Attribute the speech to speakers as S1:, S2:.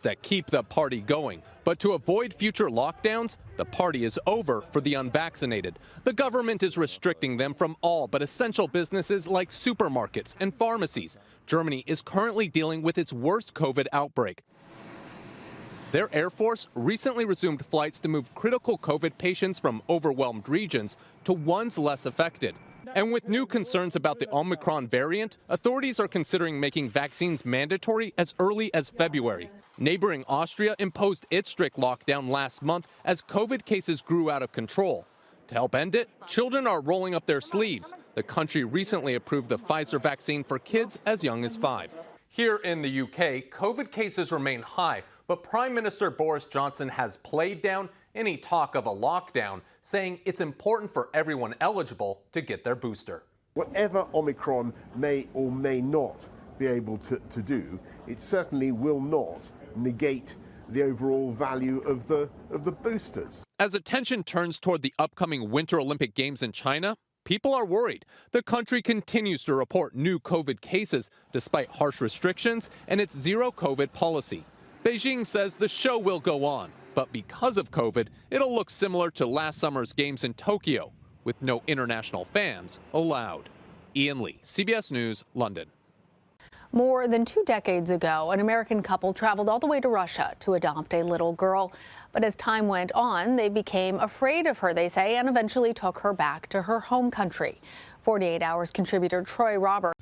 S1: that keep the party going. But to avoid future lockdowns, the party is over for the unvaccinated. The government is restricting them from all but essential businesses like supermarkets and pharmacies. Germany is currently dealing with its worst COVID outbreak. Their Air Force recently resumed flights to move critical COVID patients from overwhelmed regions to ones less affected. And with new concerns about the Omicron variant, authorities are considering making vaccines mandatory as early as February. Neighboring Austria imposed its strict lockdown last month as COVID cases grew out of control. To help end it, children are rolling up their sleeves. The country recently approved the Pfizer vaccine for kids as young as five. Here in the UK, COVID cases remain high, but Prime Minister Boris Johnson has played down any talk of a lockdown, saying it's important for everyone eligible to get their booster.
S2: Whatever Omicron may or may not be able to, to do, it certainly will not negate the overall value of the of the boosters.
S1: As attention turns toward the upcoming Winter Olympic Games in China, people are worried. The country continues to report new COVID cases despite harsh restrictions and its zero COVID policy. Beijing says the show will go on, but because of COVID, it'll look similar to last summer's games in Tokyo, with no international fans allowed. Ian Lee, CBS News, London.
S3: More than two decades ago, an American couple traveled all the way to Russia to adopt a little girl. But as time went on, they became afraid of her, they say, and eventually took her back to her home country. 48 Hours contributor Troy Roberts